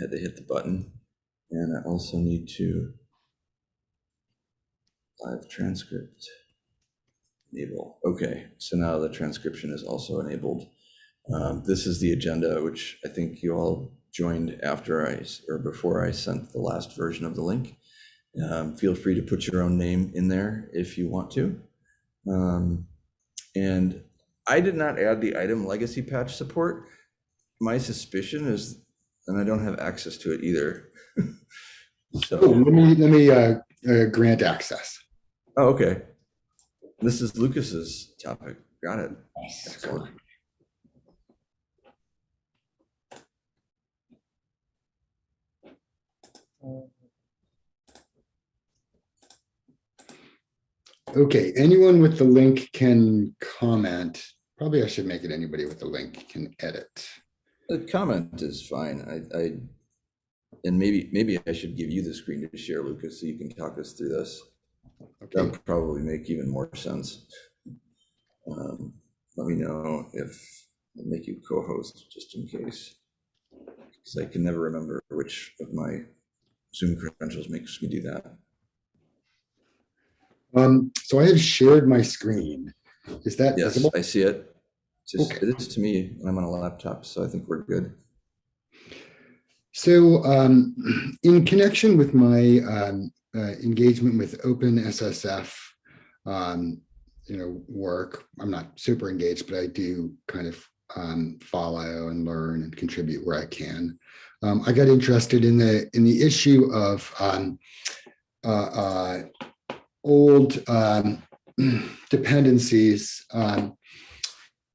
had to hit the button. And I also need to live transcript enable. Okay, so now the transcription is also enabled. Um, this is the agenda, which I think you all joined after I, or before I sent the last version of the link. Um, feel free to put your own name in there if you want to. Um, and I did not add the item legacy patch support. My suspicion is, and I don't have access to it either. Oh, So, let me, let me uh, uh, grant access. oh, okay. This is Lucas's topic. Got it. Excellent. Okay, anyone with the link can comment. Probably I should make it anybody with the link can edit. The comment is fine. I, I, and maybe, maybe I should give you the screen to share, Lucas, so you can talk us through this. That Okay, would probably make even more sense. Um, Let me know if, I'll make you co-host just in case. Because I can never remember which of my Zoom credentials makes me do that. um, so I have shared my screen. Is that Yes, visible? I see it. Just, Okay. it is to me, and I'm on a laptop, so I think we're good. So um, in connection with my um, uh, engagement with OpenSSF, um, you know, work, I'm not super engaged, but I do kind of um, follow and learn and contribute where I can. Um, I got interested in the in the issue of um, uh, uh, old um, dependencies um,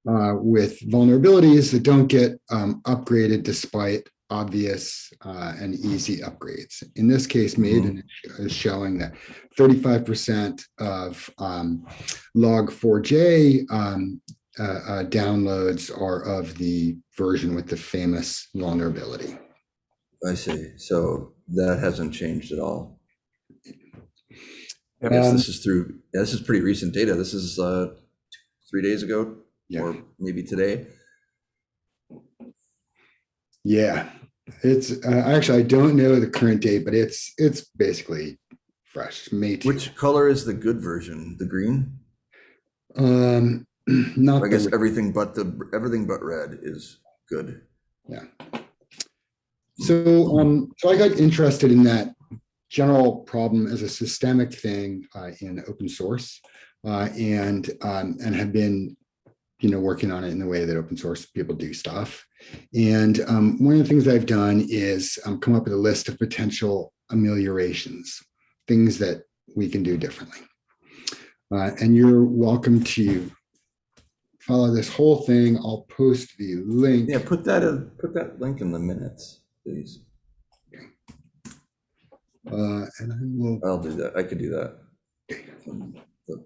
uh, with vulnerabilities that don't get um, upgraded despite obvious uh, and easy upgrades. In this case, Maven is showing that 35% of um, log4j um, uh, uh, downloads are of the version with the famous vulnerability. I see. So that hasn't changed at all. I guess Um, this is through, yeah, this is pretty recent data. This is uh, three days ago, Yeah. or maybe today. Yeah, it's uh, actually, I don't know the current date, but it's it's basically fresh, May 2. Which color is the good version? The green? Um, not I guess everything but the, everything but red is good. Yeah. So, um, so I got interested in that general problem as a systemic thing uh, in open source uh, and, um, and have been, you know, working on it in the way that open source people do stuff. And um, one of the things I've done is um, come up with a list of potential ameliorations, things that we can do differently. Uh, and you're welcome to follow this whole thing. I'll post the link. Yeah, put that in, put that link in the minutes, please. Uh, and I will, I'll do that. I could do that. The-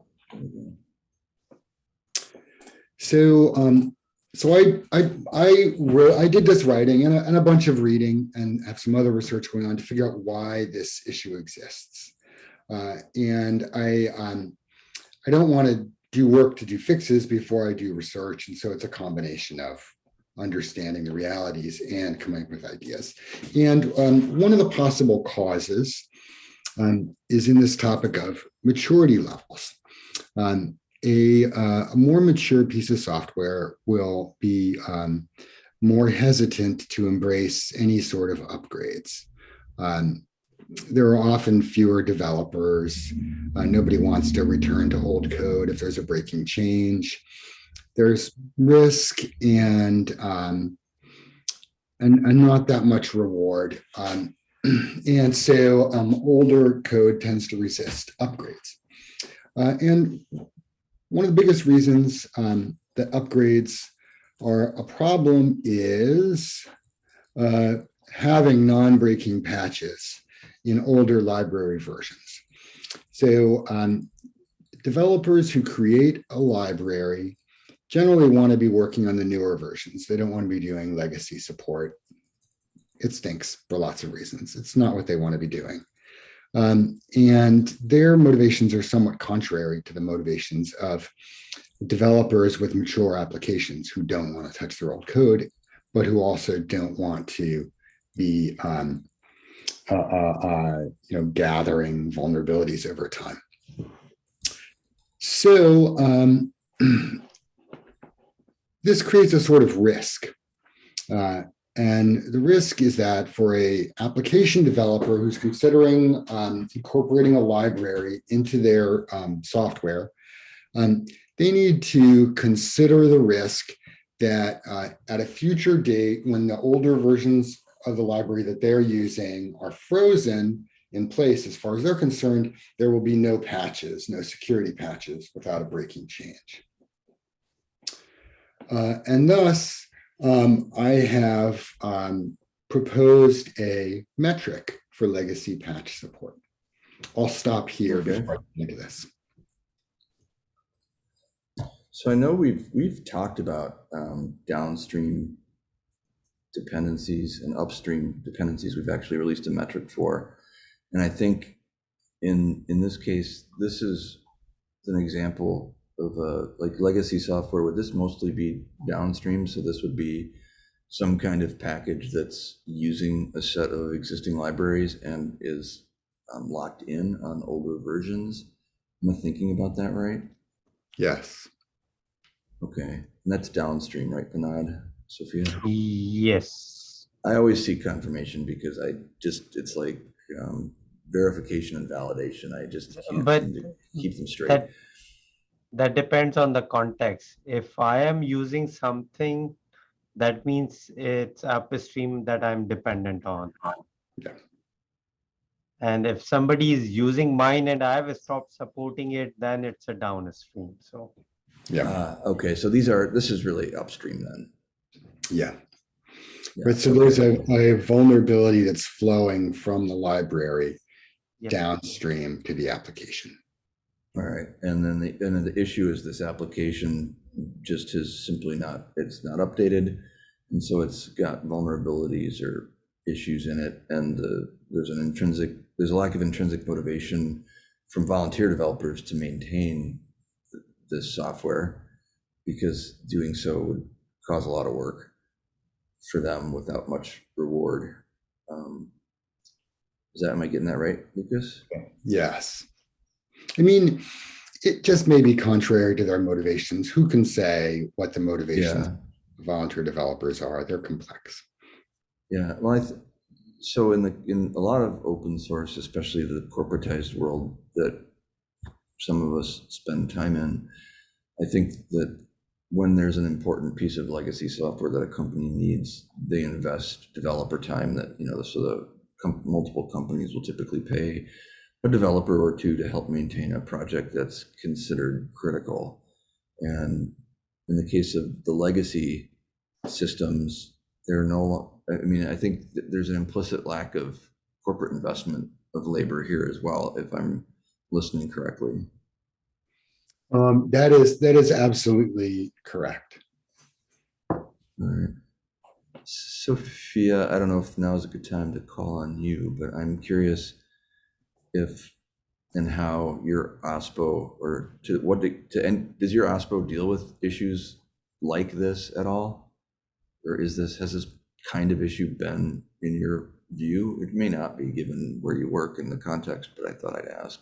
so, um, so I, I, I wrote, I did this writing and a, and a bunch of reading and have some other research going on to figure out why this issue exists. Uh, and I, um, I don't want to do work to do fixes before I do research. And so it's a combination of understanding the realities and coming up with ideas. And um, one of the possible causes um, is in this topic of maturity levels. Um, a, uh, a more mature piece of software will be um, more hesitant to embrace any sort of upgrades. Um, there are often fewer developers. Uh, nobody wants to return to old code if there's a breaking change. There's risk and um, and, and not that much reward. Um, and so um, older code tends to resist upgrades. Uh, and one of the biggest reasons um, that upgrades are a problem is uh, having non-breaking patches in older library versions. So um, developers who create a library generally want to be working on the newer versions. They don't want to be doing legacy support. It stinks for lots of reasons. It's not what they want to be doing. Um, and their motivations are somewhat contrary to the motivations of developers with mature applications who don't want to touch their old code, but who also don't want to be, um, uh, uh, uh, you know, gathering vulnerabilities over time. So, um, this creates a sort of risk. And the risk is that for a application developer who's considering um, incorporating a library into their um, software, um, they need to consider the risk that uh, at a future date, when the older versions of the library that they're using are frozen in place, as far as they're concerned, there will be no patches, no security patches without a breaking change. Uh, and thus, um, I have um, proposed a metric for legacy patch support. I'll stop here Okay. before I get into this. So I know we've, we've talked about um, downstream dependencies and upstream dependencies. We've actually released a metric for. And I think in, in this case, this is an example of a, like legacy software, would this mostly be downstream? So this would be some kind of package that's using a set of existing libraries and is um, locked in on older versions? Am I thinking about that right? Yes. Okay, and that's downstream, right, Panad, Sophia? Yes. I always see confirmation because I just, it's like um, verification and validation. I just can't But seem to keep them straight. That that depends on the context. If I am using something, that means it's upstream that I'm dependent on. Yeah. And if somebody is using mine and I've stopped supporting it, then it's a downstream. So Yeah. Ah, Okay, so these are, this is really upstream then. Yeah. Yeah, But so okay. there's a, a vulnerability that's flowing from the library yes. downstream to the application. All right, and then the, and then the issue is this application just is simply not, it's not updated. And so it's got vulnerabilities or issues in it and the, there's an intrinsic, there's a lack of intrinsic motivation from volunteer developers to maintain th- this software because doing so would cause a lot of work for them without much reward. Um, Is that, am I getting that right, Lucas? Yes. I mean, it just may be contrary to their motivations. Who can say what the motivations Yeah. of volunteer developers are? They're complex. Yeah, well, I, th- so in the, in a lot of open source, especially the corporatized world that some of us spend time in, I think that when there's an important piece of legacy software that a company needs, they invest developer time that, you know, so the multiple companies will typically pay a developer or two to help maintain a project that's considered critical. And in the case of the legacy systems, they're no, I mean, I think there's an implicit lack of corporate investment of labor here as well, if I'm listening correctly. Um, that is, that is absolutely correct. All right. Sophia, I don't know if now is a good time to call on you, but I'm curious if and how your OSPO or to what do- to end, does your OSPO deal with issues like this at all? Or is this, has this kind of issue been in your view? It may not be given where you work in the context, but I thought I'd ask.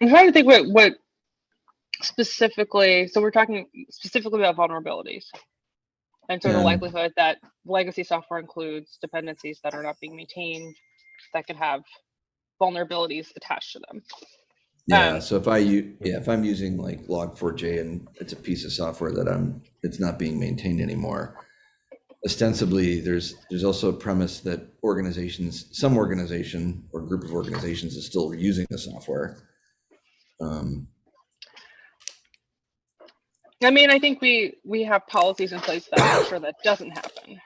I'm trying to think what what specifically. So we're talking specifically about vulnerabilities, and so the likelihood that legacy software includes dependencies that are not being maintained that could have vulnerabilities attached to them. Yeah, Um, so if I, u- yeah, if I'm using like Log4j and it's a piece of software that I'm, it's not being maintained anymore. Ostensibly, there's, there's also a premise that organizations, some organization or group of organizations is still using the software. Um, I mean, I think we we have policies in place that make sure that doesn't happen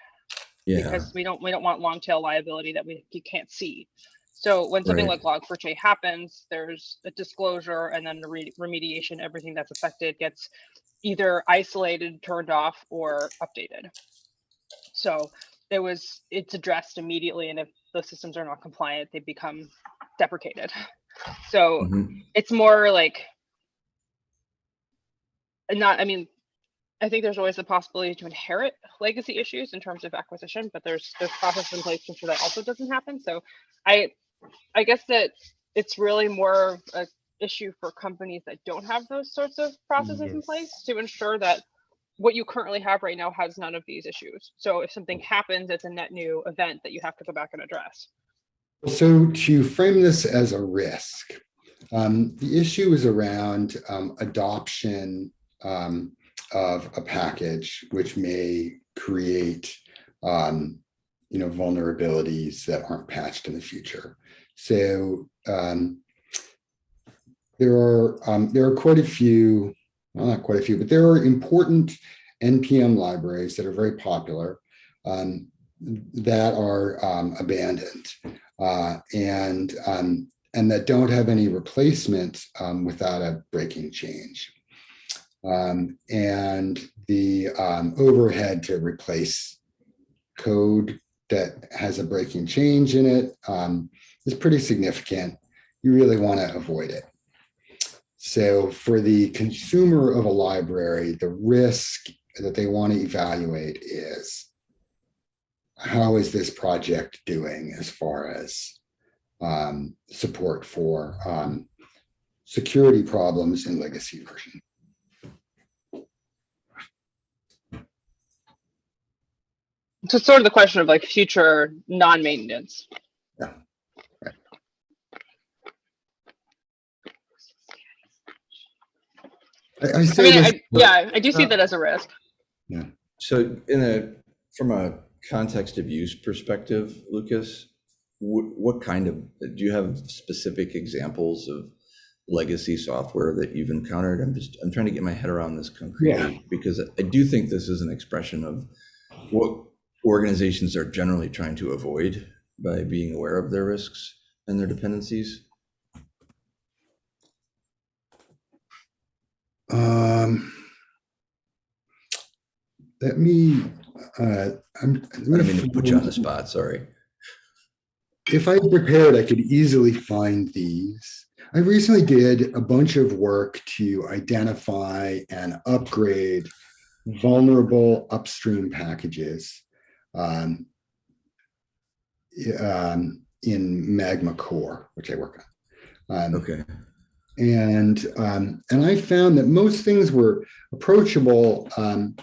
Yeah, because we don't we don't want long tail liability that we you can't see. So when something Right. like Log4j happens, there's a disclosure and then the re- remediation. Everything that's affected gets either isolated, turned off, or updated. So it was it's addressed immediately, and if the systems are not compliant, they become deprecated. So mhm, it's more like not i mean I think there's always the possibility to inherit legacy issues in terms of acquisition, but there's there's process in place to ensure that also doesn't happen. So I I guess that it's really more of a issue for companies that don't have those sorts of processes in place to ensure that what you currently have right now has none of these issues. So if something happens, it's a net new event that you have to go back and address. So to frame this as a risk, um, the issue is around um, adoption um, of a package which may create, um, you know, vulnerabilities that aren't patched in the future. So um, there are um, there are quite a few, well, not quite a few, but there are important NPM libraries that are very popular um, that are um, abandoned uh, and um, and that don't have any replacement um, without a breaking change. Um, and the um, overhead to replace code that has a breaking change in it um, is pretty significant. You really want to avoid it. So for the consumer of a library, the risk that they want to evaluate is how is this project doing as far as um, support for um, security problems in legacy version? So it's sort of the question of like future non-maintenance. I, I I mean, this, I, yeah, I do see Uh, that as a risk. Yeah. So in a, from a context of use perspective, Lucas, what, what kind of, do you have specific examples of legacy software that you've encountered? I'm just, I'm trying to get my head around this concretely because I do think this is an expression of what organizations are generally trying to avoid by being aware of their risks and their dependencies. um, let me, uh, I'm. I don't mean to put you on the spot, sorry. if I prepared, I could easily find these. I recently did a bunch of work to identify and upgrade vulnerable upstream packages um, um, in Magma Core, which I work on. Um, Okay, and um, and I found that most things were approachable, um,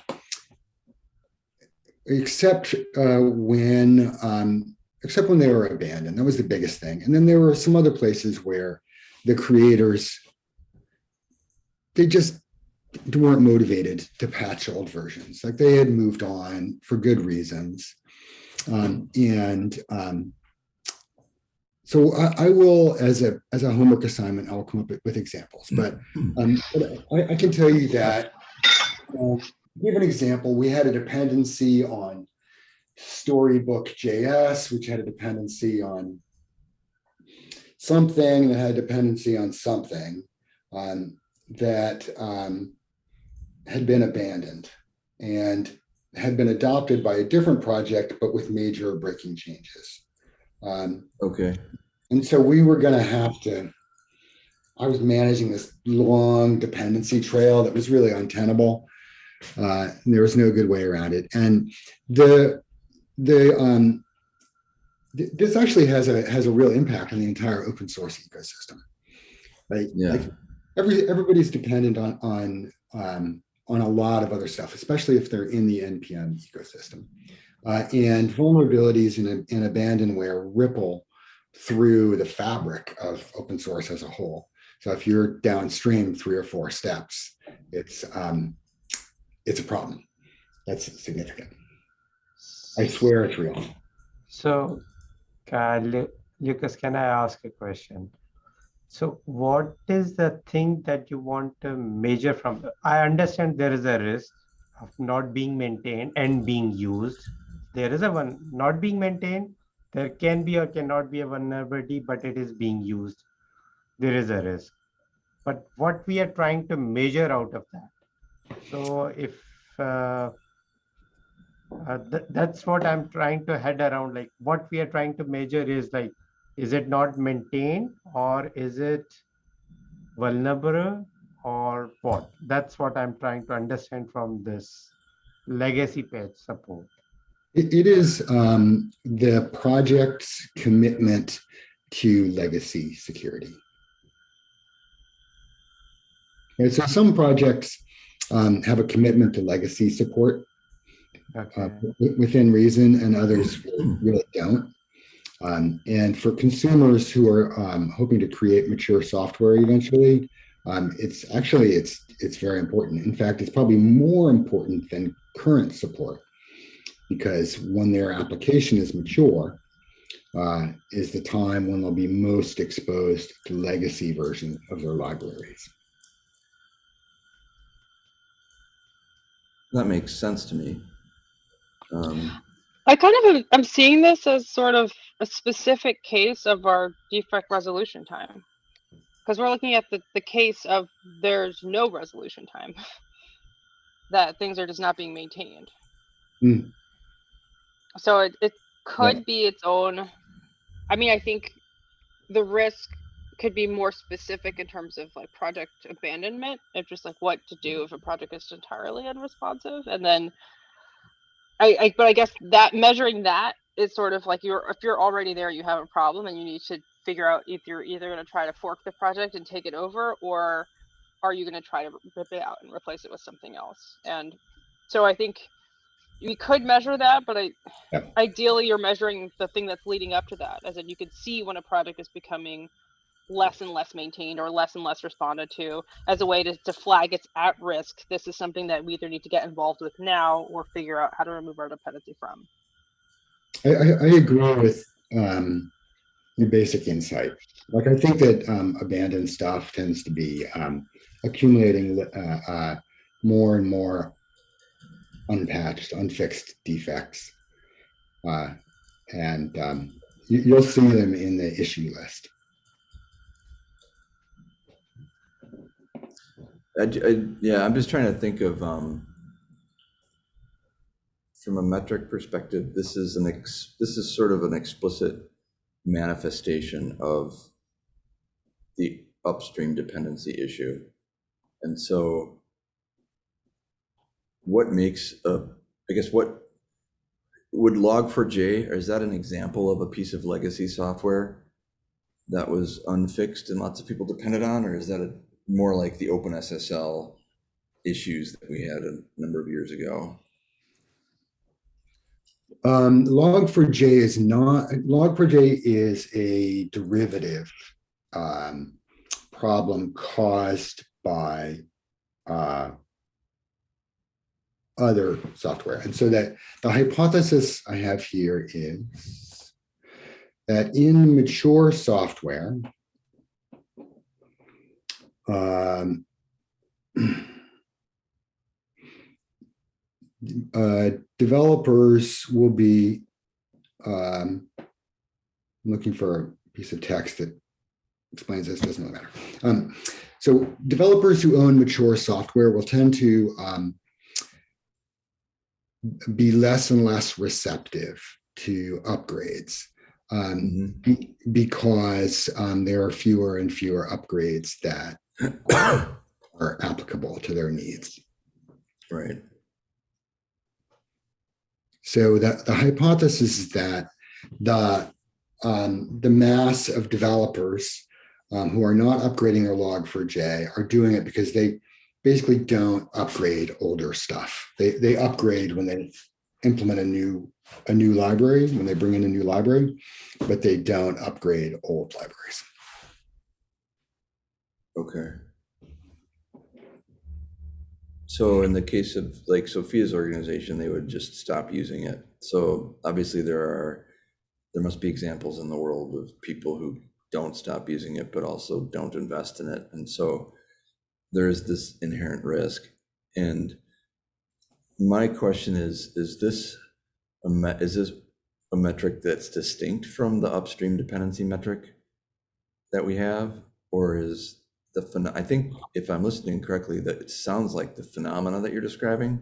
except uh, when um, except when they were abandoned. That was the biggest thing. And then there were some other places where the creators they just weren't motivated to patch old versions. Like they had moved on for good reasons, um, and um, so I, I will, as a as a homework assignment, I will come up with, with examples. But, um, but I, I can tell you that, uh, give an example. We had a dependency on Storybook JS, which had a dependency on something that had a dependency on something um, that um, had been abandoned and had been adopted by a different project, but with major breaking changes. Um, okay, and so we were going to have to, I was managing this long dependency trail that was really untenable. Uh, and there was no good way around it. And the, the, um, th- this actually has a, has a real impact on the entire open source ecosystem. right? Yeah. like every, everybody's dependent on, on, um, on a lot of other stuff, especially if they're in the NPM ecosystem. Uh, and vulnerabilities and, and abandonware ripple through the fabric of open source as a whole. So if you're downstream three or four steps, it's um, it's a problem. That's significant. I swear it's real. So, Lucas, can I ask a question? So what is the thing that you want to measure from? I understand there is a risk of not being maintained and being used. There is a one not being maintained. There can be or cannot be a vulnerability, but it is being used. There is a risk. But what we are trying to measure out of that. So if uh, uh, th- that's what I'm trying to head around. Like what we are trying to measure is like, is it not maintained or is it vulnerable or what? That's what I'm trying to understand from this legacy patch support. It, it is um, the project's commitment to legacy security. And so some projects um, have a commitment to legacy support uh, Okay. wi- within reason and others really don't. Um, and for consumers who are um, hoping to create mature software eventually, um, it's actually it's it's very important. In fact, it's probably more important than current support because when their application is mature, uh, is the time when they'll be most exposed to legacy version of their libraries. That makes sense to me. Um, I kind of am, I'm seeing this as sort of a specific case of our defect resolution time. Because we're looking at the, the case of there's no resolution time. that things are just not being maintained. Hmm. So it, it could be its own, I mean, I think the risk could be more specific in terms of like project abandonment, of just like what to do if a project is entirely unresponsive, and then I, I, but I guess that measuring that is sort of like you're, if you're already there, you have a problem and you need to figure out if you're either gonna try to fork the project and take it over, or are you gonna try to rip it out and replace it with something else? And so I think we could measure that, but I, Yep. ideally you're measuring the thing that's leading up to that, as in you can see when a project is becoming less and less maintained or less and less responded to as a way to, to flag it's at risk. This is something that we either need to get involved with now or figure out how to remove our dependency from. I, I, agree with um, your basic insight. Like, I think that um, abandoned stuff tends to be um, accumulating uh, uh, more and more unpatched, unfixed defects. Uh, and um, you, you'll see them in the issue list. I, I- yeah, I'm just trying to think of, um, from a metric perspective, this is an ex, this is sort of an explicit manifestation of the upstream dependency issue. And so what makes a, I guess what, would Log4j, or is that an example of a piece of legacy software that was unfixed and lots of people depended on, or is that a more like the OpenSSL issues that we had a number of years ago. Um, Log4j is not, Log4j is a derivative um, problem caused by uh, other software. And so that the hypothesis I have here is that in mature software, um, uh, developers will be um, looking for a piece of text that explains this, doesn't really matter. Um, so developers who own mature software will tend to um, be less and less receptive to upgrades um, be- because um, there are fewer and fewer upgrades that are applicable to their needs. Right. So the, the hypothesis is that the um, the mass of developers um, who are not upgrading their log4j are doing it because they basically don't upgrade older stuff. They they upgrade when they implement a new a new library when they bring in a new library, but they don't upgrade old libraries. Okay. So in the case of like Sophia's organization, they would just stop using it. So obviously there are, there must be examples in the world of people who don't stop using it, but also don't invest in it. And so there's this inherent risk. And my question is, is this a is this a metric that's distinct from the upstream dependency metric that we have? Or is the, I think if I'm listening correctly, that it sounds like the phenomena that you're describing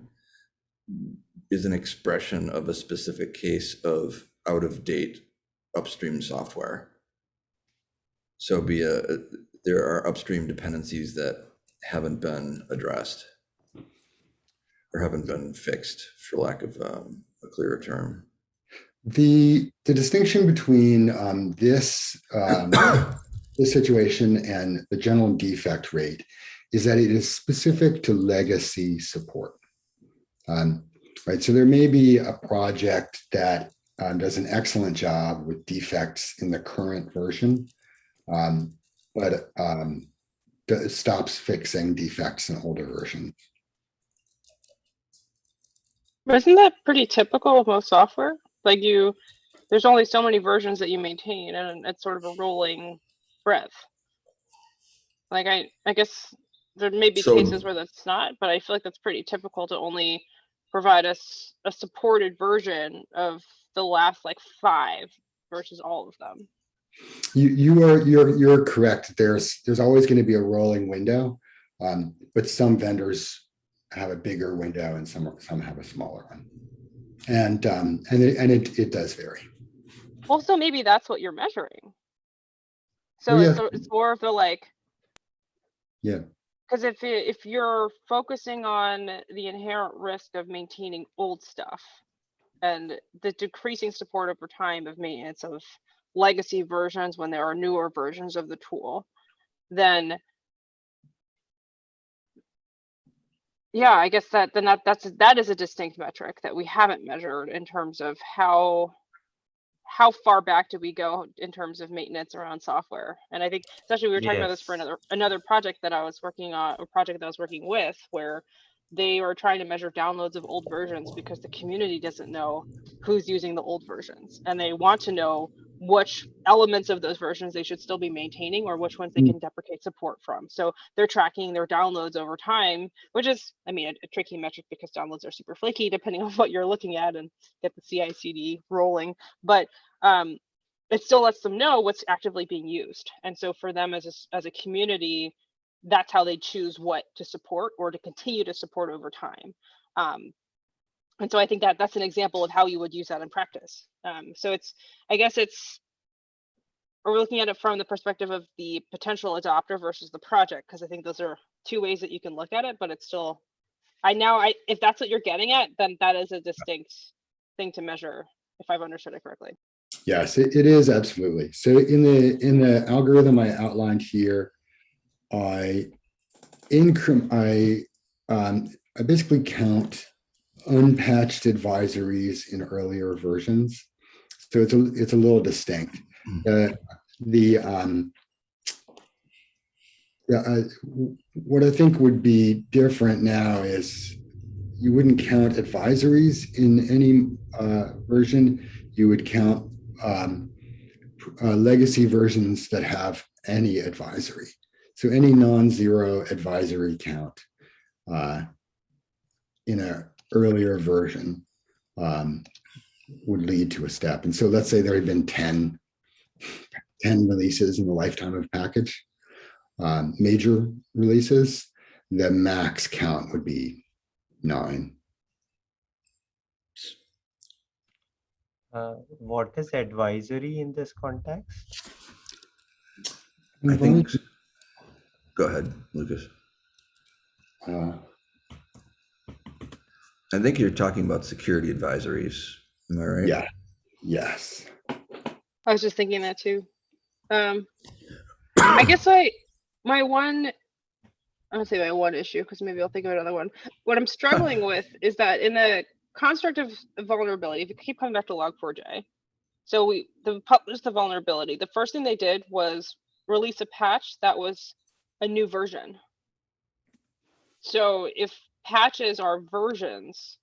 is an expression of a specific case of out of date upstream software. So be a, there are upstream dependencies that haven't been addressed. Or haven't been fixed, for lack of um, a clearer term. The, the distinction between um, this, um, this situation and the general defect rate is that it is specific to legacy support. Um, Right, so there may be a project that um, does an excellent job with defects in the current version, um, but um, stops fixing defects in older versions. Isn't that pretty typical of most software? Like you, there's only so many versions that you maintain and it's sort of a rolling breadth. Like I, I guess there may be So- cases where that's not, but I feel like that's pretty typical to only provide us a supported version of the last like five versus all of them. You, you are, you're, you're correct. There's, there's always going to be a rolling window. Um, but some vendors have a bigger window and some, some have a smaller one. And, um, and it, and it, it does vary. Also, maybe that's what you're measuring. So it's, yeah. a- it's more of the like. Yeah. Because if, i- if you're focusing on the inherent risk of maintaining old stuff and the decreasing support over time of maintenance of legacy versions when there are newer versions of the tool, then yeah, I guess that, then that, that's, that is a distinct metric that we haven't measured in terms of how how far back do we go in terms of maintenance around software? And I think especially we were talking about this for another another project that I was working on, a project that I was working with, where they are trying to measure downloads of old versions because the community doesn't know who's using the old versions, and they want to know which elements of those versions they should still be maintaining or which ones they Mm. can deprecate support from. So they're tracking their downloads over time, which is, I mean, a, a tricky metric because downloads are super flaky depending on what you're looking at and get the CI/CD rolling. But um, it still lets them know what's actively being used. And so for them as a, as a community, that's how they choose what to support or to continue to support over time. Um, and so I think that that's an example of how you would use that in practice. Um, so it's, I guess it's, we're looking at it from the perspective of the potential adopter versus the project, because I think those are two ways that you can look at it, but it's still, I now, I, if that's what you're getting at, then that is a distinct thing to measure, if I've understood it correctly. Yes, it, it is absolutely. So in the, in the algorithm I outlined here, I increment, I, um, I basically count unpatched advisories in earlier versions. So it's a, it's a little distinct. Uh, the, um, yeah, uh, what I think would be different now is you wouldn't count advisories in any, uh, version. You would count um, uh, legacy versions that have any advisory. So any non-zero advisory count uh, in a earlier version um, would lead to a step. And so let's say there had been 10, 10 releases in the lifetime of package, um, major releases, the max count would be nine. Uh, what is advisory in this context? I think, go ahead, Lucas. Uh, I think you're talking about security advisories. Am I right? Yeah, yes. I was just thinking that too. Um, I guess I, my one, I don't say my one issue because maybe I'll think of another one. What I'm struggling with is that in the construct of vulnerability, if you keep coming back to log4j, so we the published the vulnerability. The first thing they did was release a patch that was a new version. So if patches are versions,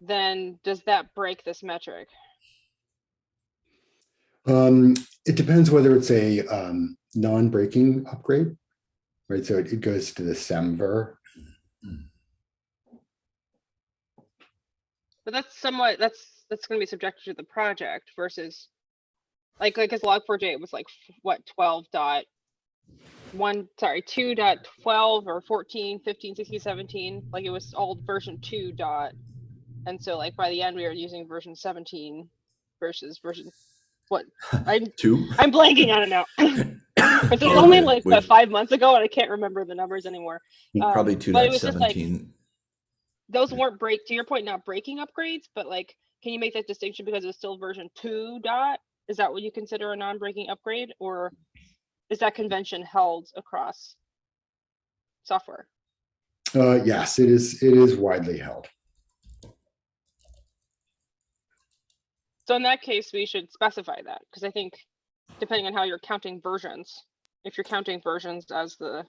then does that break this metric? Um, it depends whether it's a um, non-breaking upgrade, right? So it, it goes to the SEMVer. But that's somewhat, that's, that's gonna be subjected to the project versus. Like, like, cause log4j, it was like, what, twelve dot. One, sorry, two dot twelve or 14, 15, 16, 17, like it was old version two dot. And so like by the end, we were using version seventeen versus version, what, I'm, Two? I'm blanking on it now. It's only like what, five months ago, and I can't remember the numbers anymore. Um, Probably two it dot was just like- seventeen. Those weren't break to your point, not breaking upgrades, but like, can you make that distinction because it's still version two dot? Is that what you consider a non-breaking upgrade, or is that convention held across software? Uh, yes, it is, it is widely held. So in that case, we should specify that, because I think depending on how you're counting versions, if you're counting versions as the,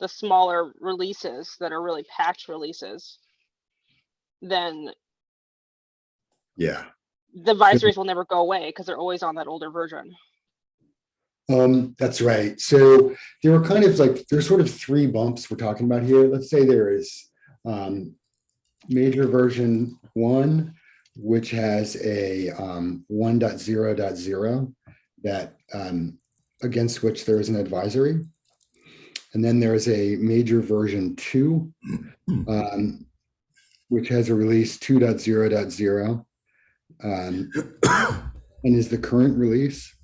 the smaller releases that are really patch releases, then Yeah. the advisories will never go away because they're always on that older version. Um, that's right. So there were kind of like, there's sort of three bumps we're talking about here. Let's say there is um, major version one, which has a um, 1.0.0 that um, against which there is an advisory. And then there is a major version two, um, which has a release 2.0.0 um, and is the current release.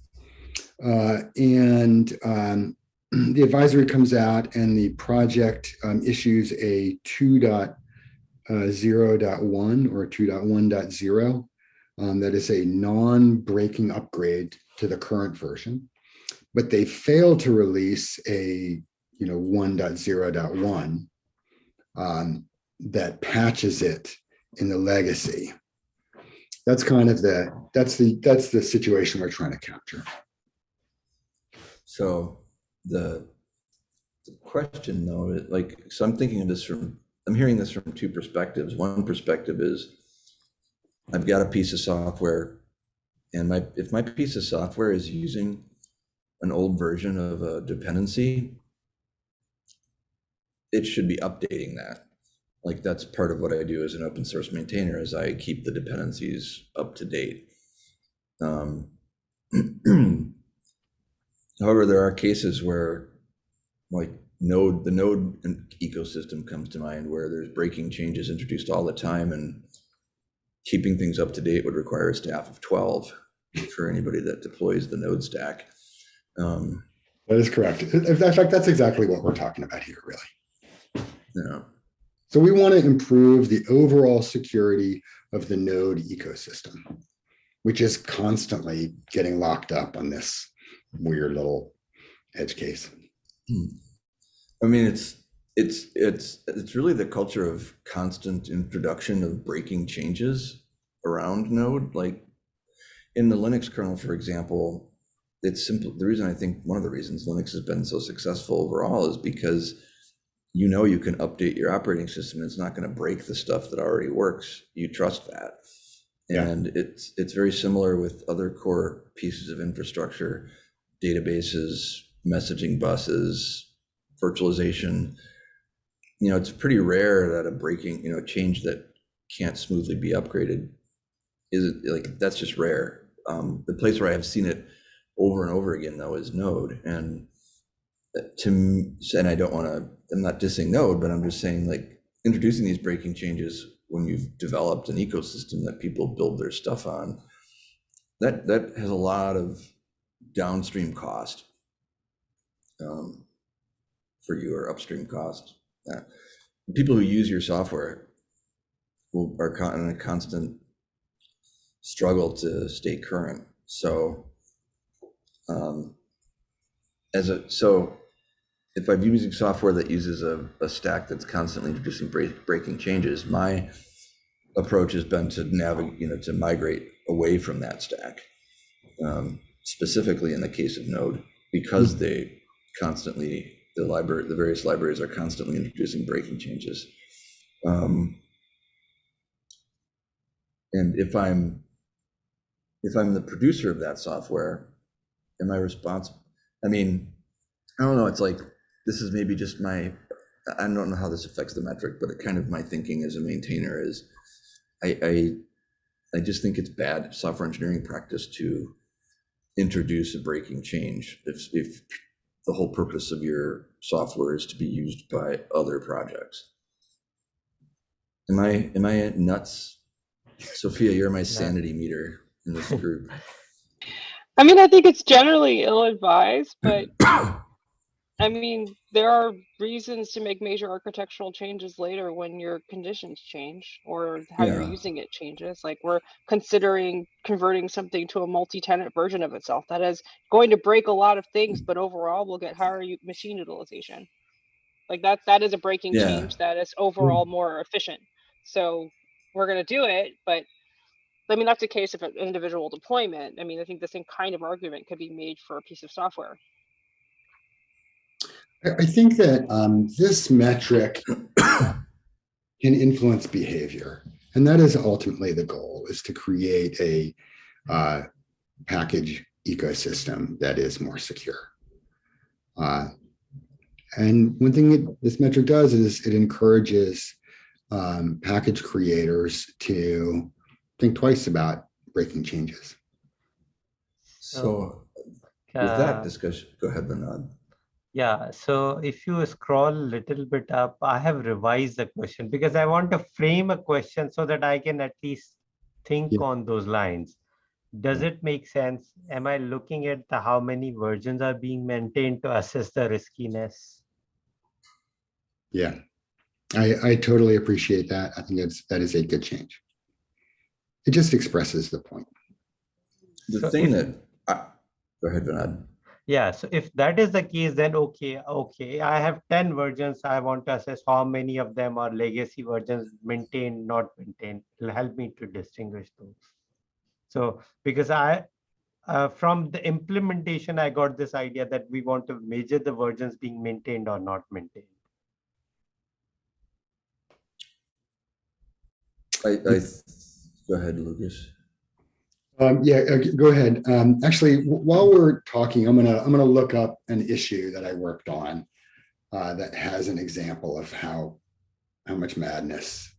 Uh, and um, the advisory comes out and the project um, issues a 2.0.1 or 2.1.0 um, that is a non-breaking upgrade to the current version. But they fail to release a you know 1.0.1 um, that patches it in the legacy. That's kind of the that's the that's the situation we're trying to capture. So the, the question though, like, so I'm thinking of this from, I'm hearing this from two perspectives. One perspective is I've got a piece of software and my, if my piece of software is using an old version of a dependency, it should be updating that. Like that's part of what I do as an open source maintainer is I keep the dependencies up to date. Um, However, there are cases where like node, the node ecosystem comes to mind where there's breaking changes introduced all the time and keeping things up to date would require a staff of 12 for anybody that deploys the node stack. Um, That is correct. In in fact, that's exactly what we're talking about here, really. Yeah. So we want to improve the overall security of the node ecosystem, which is constantly getting locked up on this weird little edge case. Hmm. I mean, it's, it's, it's, it's really the culture of constant introduction of breaking changes around node, like in the Linux kernel, for example, it's simple. The reason I think one of the reasons Linux has been so successful overall is because you know you can update your operating system. It's not going to break the stuff that already works. You trust that. Yeah. And it's it's very similar with other core pieces of infrastructure, databases, messaging buses, virtualization. You know, it's pretty rare that a breaking, you know, change that can't smoothly be upgraded isn't like that's just rare. Um, the place where I have seen it over and over again though is Node, and uh, to and I don't want to. I'm not dissing Node, but I'm just saying like introducing these breaking changes when you've developed an ecosystem that people build their stuff on. That that has a lot of downstream cost um, for you or upstream cost. Uh, people who use your software will are con- in a constant struggle to stay current. So, um, as a so, if I'm using software that uses a, a stack that's constantly introducing break, breaking changes, my approach has been to navigate, you know, to migrate away from that stack. Um, specifically in the case of Node, because they constantly the library, the various libraries are constantly introducing breaking changes. Um, and if I'm if I'm the producer of that software, am I responsible? I mean, I don't know. It's like this is maybe just my. I don't know how this affects the metric, but it kind of my thinking as a maintainer is, I I, I just think it's bad software engineering practice to introduce a breaking change if if the whole purpose of your software is to be used by other projects. Am I am I nuts? Sophia, you're my sanity meter in this group. I mean, I think it's generally ill-advised, but I mean, there are reasons to make major architectural changes later when your conditions change or how you're using it changes. Like we're considering converting something to a multi-tenant version of itself that is going to break a lot of things, but overall we'll get higher machine utilization. Like that, that is a breaking Yeah. change that is overall mm-hmm. more efficient. So we're gonna do it, but I mean, that's a case of an individual deployment. I mean, I think the same kind of argument could be made for a piece of software. I, I think that um, this metric can influence behavior. And that is ultimately the goal is to create a uh, package ecosystem that is more secure. Uh, and one thing that this metric does is it encourages um, package creators to think twice about breaking changes. So with Uh, that discussion, go ahead, Vinod. Yeah, so if you scroll a little bit up, I have revised the question because I want to frame a question so that I can at least think Yeah. on those lines. Does it make sense? Am I looking at the how many versions are being maintained to assess the riskiness? Yeah, I, I totally appreciate that. I think that's, that is a good change. It just expresses the point. The So thing that, I- go ahead, Vinod. Yeah, so if that is the case, then okay, okay, I have 10 versions. I want to assess how many of them are legacy versions, maintained, not maintained. It'll help me to distinguish those. So because I, uh, from the implementation, I got this idea that we want to measure the versions being maintained or not maintained. I, I, go ahead, Lucas. Um, yeah, uh, go ahead. Um, actually, while we're talking, I'm gonna, I'm gonna look up an issue that I worked on uh, that has an example of how, how much madness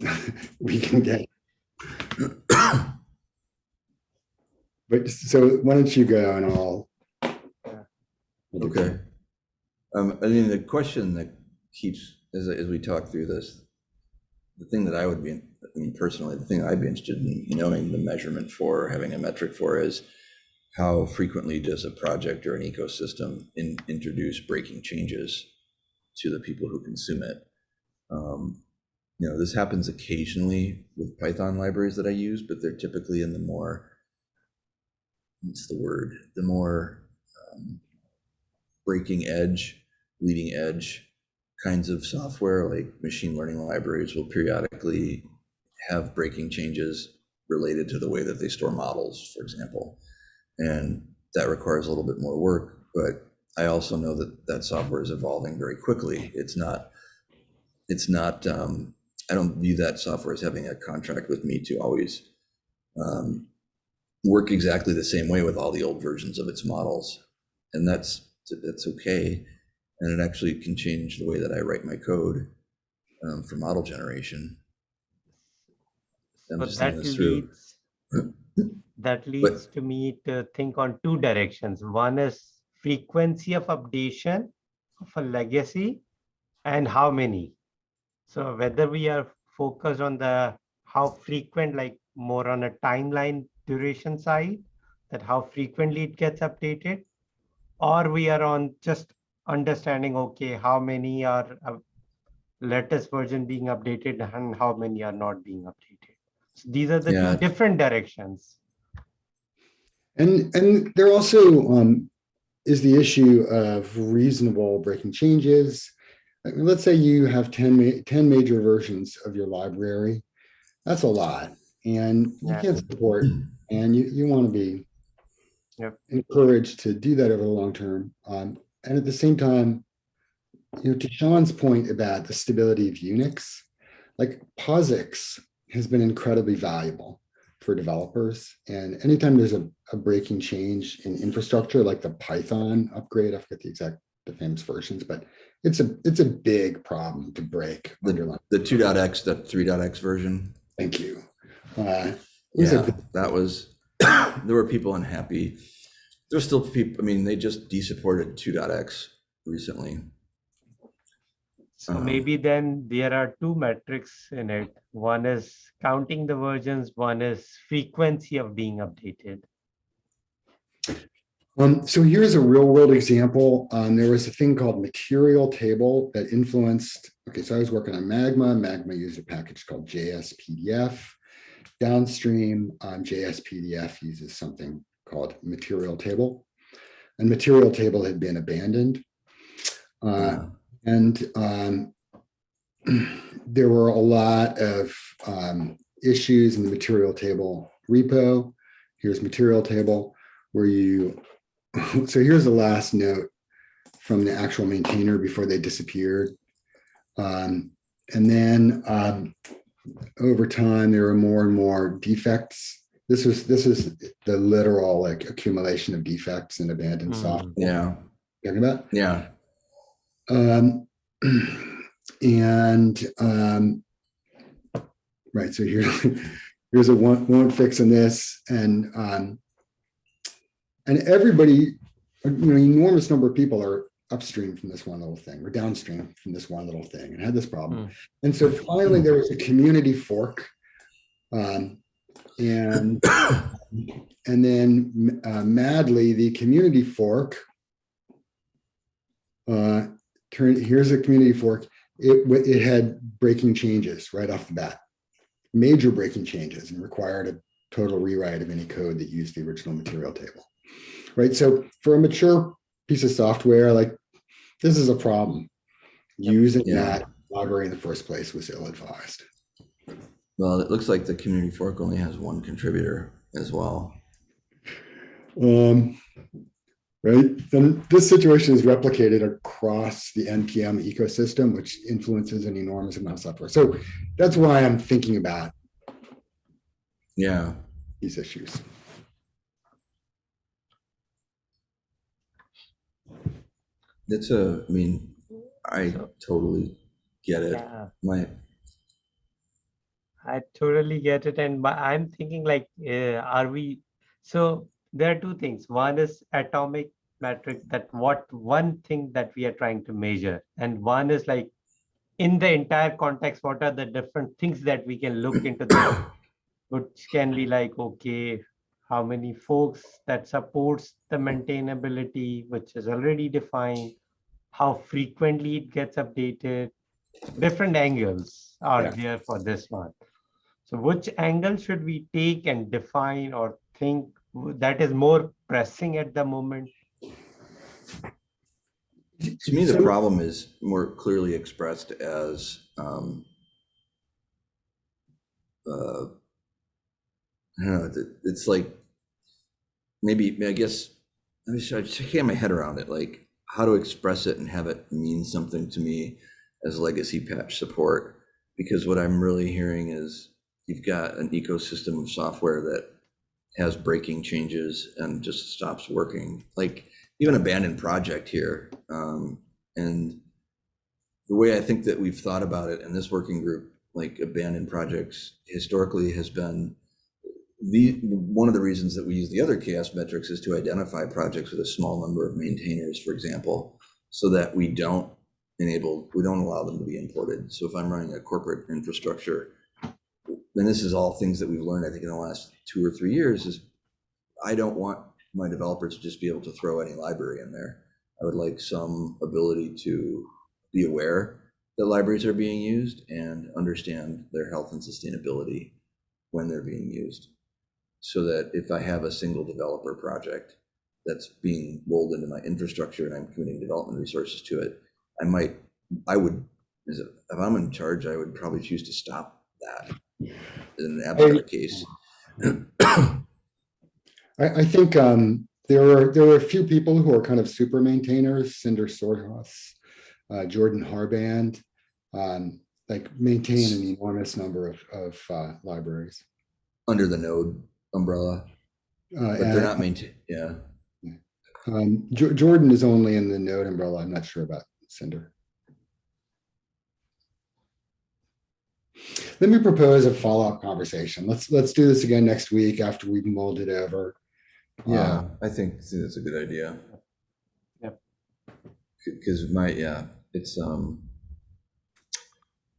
we can get. But so why don't you go and I'll. Okay. Um, I mean, the question that keeps, as, as we talk through this, the thing that I would be, I mean, personally, the thing I'd be interested in knowing the measurement for, having a metric for is how frequently does a project or an ecosystem in, introduce breaking changes to the people who consume it? Um, You know, this happens occasionally with Python libraries that I use, but they're typically in the more, what's the word? The more um, breaking edge, leading edge kinds of software, like machine learning libraries will periodically have breaking changes related to the way that they store models, for example. And that requires a little bit more work, but I also know that that software is evolving very quickly. It's not, it's not, um, I don't view that software as having a contract with me to always um, work exactly the same way with all the old versions of its models. And that's, that's okay. And it actually can change the way that I write my code um, for model generation. I'm just that thinking this through. leads, that leads to me to think on two directions. One is frequency of updation of a legacy and how many. So whether we are focused on the how frequent, like more on a timeline duration side, that how frequently it gets updated, or we are on just understanding, okay, how many are uh, latest version being updated and how many are not being updated. So these are the Yeah. different directions. And, and there also um, is the issue of reasonable breaking changes. I mean, let's say you have 10, ma- 10 major versions of your library. That's a lot and you Yeah. can't support, and you, you want to be Yep. encouraged to do that over the long term. Um, and at the same time, you know, to Sean's point about the stability of Unix, like POSIX has been incredibly valuable for developers. And anytime there's a, a breaking change in infrastructure, like the Python upgrade, I forget the exact, the famous versions, but it's a, it's a big problem to break underlying. The 2.x, that 3.x version. Thank you. Uh, it was a Yeah, that was, there were people unhappy. There's still people, I mean, they just de-supported 2.x recently. So Uh-huh. maybe then there are two metrics in it. One is counting the versions, one is frequency of being updated. Um, so here's a real world example. Um, there was a thing called material table that influenced, okay, so I was working on Magma. Magma used a package called JSPDF. Downstream, um, JSPDF uses something called material table. And material table had been abandoned. Uh, and um, there were a lot of um, issues in the material table repo. Here's material table where you, so here's the last note from the actual maintainer before they disappeared. Um, and then um, over time, there were more and more defects. This was this is the literal like accumulation of defects and abandoned Hmm. software. Yeah, Talking about yeah, um, and um, right, so here, here's a one, one fix in this, and um, and everybody, you know, enormous number of people are upstream from this one little thing, or downstream from this one little thing, and had this problem. Hmm. And so finally, there was a community fork, um, and and then uh, madly, the community fork uh, turn, here's a community fork. It, it had breaking changes right off the bat, major breaking changes and required a total rewrite of any code that used the original material table. Right. So for a mature piece of software, like this is a problem. Using Yeah. that library in the first place was ill-advised. Well, it looks like the community fork only has one contributor as well. Um, right. And this situation is replicated across the NPM ecosystem, which influences an enormous amount of software. So that's why I'm thinking about Yeah, these issues. that's a, I mean, I totally get it. Yeah, My, I totally get it. And I'm thinking like, uh, are we, so there are two things. One is atomic metric that what one thing that we are trying to measure. And one is like, in the entire context, what are the different things that we can look into? Which can be like, okay, how many folks that supports the maintainability, which is already defined, how frequently it gets updated, different angles are Yeah. there for this one. So which angle should we take and define or think that is more pressing at the moment? to me, the So- problem is more clearly expressed as, um, uh, I don't know, it's like, maybe, I guess, I just, I just can't get my head around it, like, how to express it and have it mean something to me as legacy patch support. Because what I'm really hearing is you've got an ecosystem of software that has breaking changes and just stops working. Like even abandoned project here. Um, and the way I think that we've thought about it in this working group, like abandoned projects historically has been the one of the reasons that we use the other CHAOSS metrics is to identify projects with a small number of maintainers, for example, so that we don't enable, we don't allow them to be imported. So if I'm running a corporate infrastructure, and this is all things that we've learned, I think, in the last two or three years, is I don't want my developers to just be able to throw any library in there. I would like some ability to be aware that libraries are being used and understand their health and sustainability when they're being used. So that if I have a single developer project that's being rolled into my infrastructure and I'm committing development resources to it, I might, I would, if I'm in charge, I would probably choose to stop that in abstract case. I, I think um, there are there are a few people who are kind of super maintainers, Sindre Sorhus, uh, Jordan Harband, um, like maintain an enormous number of, of uh, libraries. Under the node umbrella, Uh, but they're not maintained, yeah. um, Jo- Jordan is only in the node umbrella. I'm not sure about Cinder. Let me propose a follow-up conversation. Let's let's do this again next week after we've mulled it over. Yeah, Um, I think think that's a good idea. Yep. Because my, yeah, it's, um,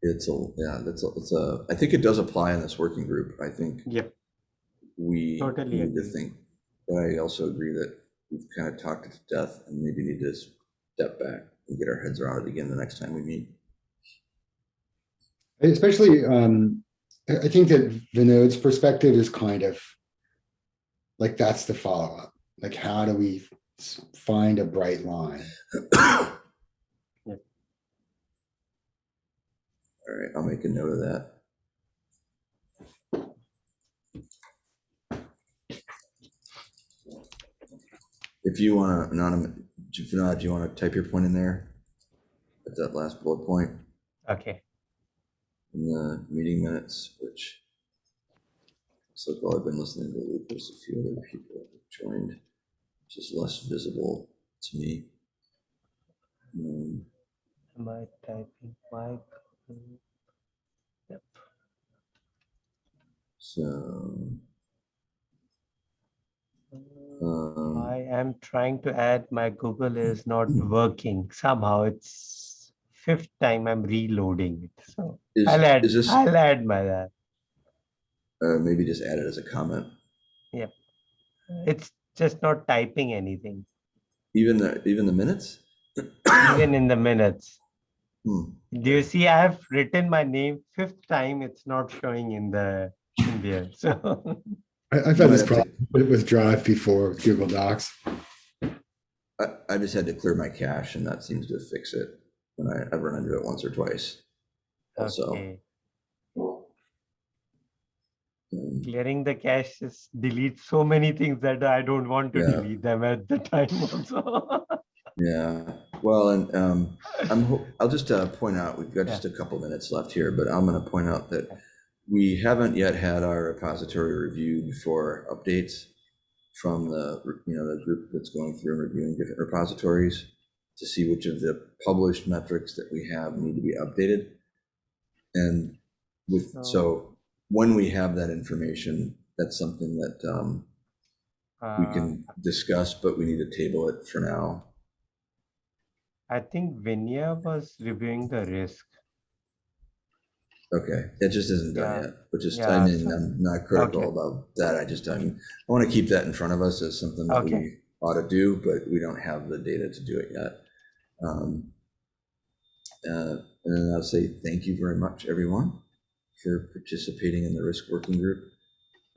it's a, yeah, that's, a it's a, I think it does apply in this working group. I think Yep. we Totally need to think, but I also agree that we've kind of talked it to death and maybe need to step back and get our heads around it again the next time we meet. Especially, um, I, I think that Vinod's perspective is kind of like, that's the follow-up. Like, how do we find a bright line? All right, I'll make a note of that. If you want to, anonymous, Vinod, do you want to type your point in there? At that last bullet point Okay, in the meeting minutes, which like while I've been listening to Lucas, a few other people have joined, which is less visible to me. Um, am I typing Mike? Yep, So. um, I am trying to add my Google is not working. Somehow it's fifth time I'm reloading it. So Is, I'll add, is this, I'll add my that. uh, maybe just add it as a comment, Yep. It's just not typing anything, even the, even the minutes? even in the minutes. Hmm, Do you see I have written my name fifth time, it's not showing in the, in there, so. I, I've had this problem with with Drive before, with Google Docs. I, I just had to clear my cache and that seems to fix it when I, I've run into it once or twice. Also, Okay, um, clearing the cache is delete so many things that I don't want to Yeah. delete them at the time also. Yeah, well, and um, I'm I'll just uh, point out, we've got Yeah. just a couple minutes left here, but I'm gonna point out that we haven't yet had our repository reviewed for updates from the, you know, the group that's going through and reviewing different repositories to see which of the published metrics that we have need to be updated. And with, So- so when we have that information, that's something that um, we Uh, can discuss, but we need to table it for now. I think Vinya was reviewing the risk. Okay, it just isn't done Yeah. yet, which is, Yeah, I mean, so- I'm not critical Okay. about that, I just, I'm, I want to keep that in front of us as something that we ought to do, but we don't have the data to do it yet. Um, uh, And then I'll say thank you very much, everyone, for participating in the risk working group.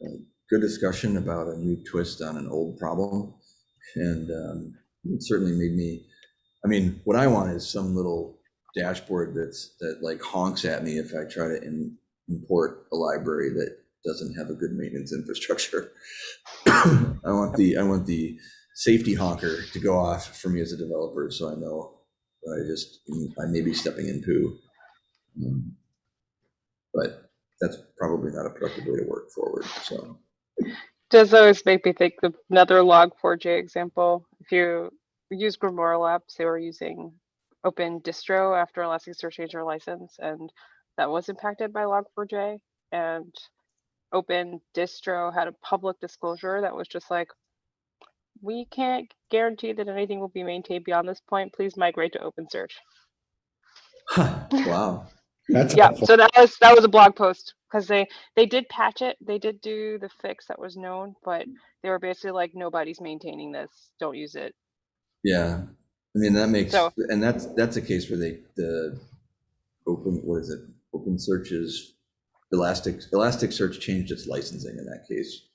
Uh, Good discussion about a new twist on an old problem, and um, it certainly made me, I mean, what I want is some little dashboard that's, that like honks at me if I try to in- import a library that doesn't have a good maintenance infrastructure. I want the, I want the safety honker to go off for me as a developer, so I know I just, I may be stepping in poo. Um, But that's probably not a productive way to work forward, so. Does always make me think of another log4j example. If you use Grimoire Labs, they were using open distro after Elasticsearch their license and that was impacted by log4j. And open distro had a public disclosure that was just like, we can't guarantee that anything will be maintained beyond this point. Please migrate to OpenSearch. Wow, That's Yeah, helpful. so that was, that was a blog post, because they, they did patch it, they did do the fix that was known, but they were basically like, nobody's maintaining this, don't use it. yeah, I mean, that makes, So- and that's, that's a case where they, the open, what is it, open search is Elastic, search changed its licensing in that case.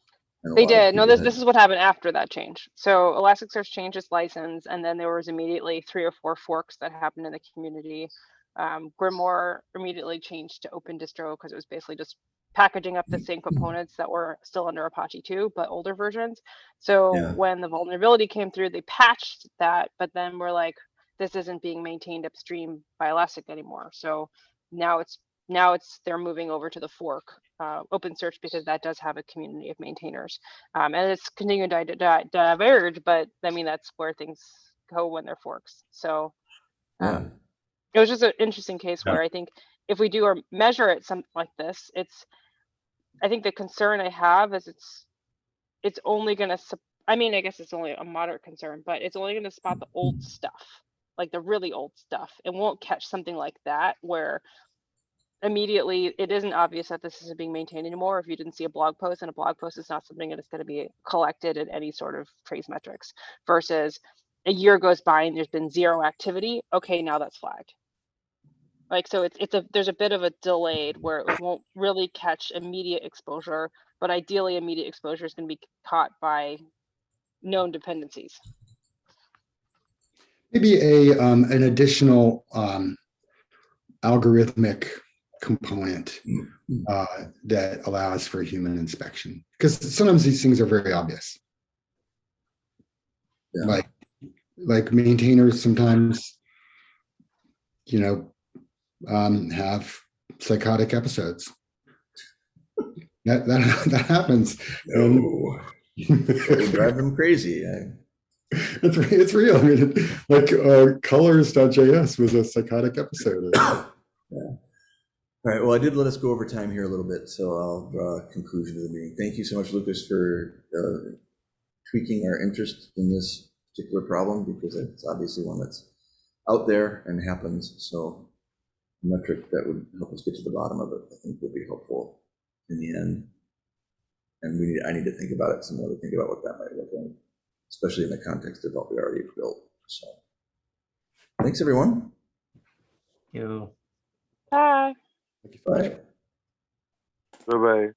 They did, no, this, this is what happened after that change. So Elasticsearch changed its license, and then there was immediately three or four forks that happened in the community. Um, Grimoire immediately changed to open distro, because it was basically just packaging up the same components that were still under Apache two, but older versions. So Yeah. when the vulnerability came through, they patched that, but then we're like, this isn't being maintained upstream by Elastic anymore. So now it's, now it's, they're moving over to the fork, uh, OpenSearch, because that does have a community of maintainers. Um, and it's continuing to di- di- diverge, but I mean, that's where things go when they're forks. So Yeah, um, it was just an interesting case Yeah. where I think if we do or measure it something like this, it's, I think the concern I have is it's, it's only gonna, sup- I mean, I guess it's only a moderate concern, but it's only gonna spot the old stuff, like the really old stuff. It won't catch something like that where immediately it isn't obvious that this isn't being maintained anymore if you didn't see a blog post and a blog post is not something that is going to be collected in any sort of trace metrics versus a year goes by and there's been zero activity okay now that's flagged. Like so it's it's a there's a bit of a delayed where it won't really catch immediate exposure but ideally immediate exposure is going to be caught by known dependencies. Maybe a, um, an additional, um, algorithmic component, uh, that allows for human inspection. Because sometimes these things are very obvious. Yeah. Like, like maintainers sometimes, you know, um, have psychotic episodes. That, that, that happens. No, drive them crazy. I- It's, it's real. I mean, like uh, colors.js was a psychotic episode. All right, well, I did let us go over time here a little bit, so I'll draw a conclusion to the meeting. Thank you so much, Lucas, for uh, tweaking our interest in this particular problem, because it's obviously one that's out there and happens, so a metric that would help us get to the bottom of it, I think would be helpful in the end. And we need, I need to think about it some more, to think about what that might look like, especially in the context of what we already built, so. Thanks, everyone. You. bye Bye. Bye bye.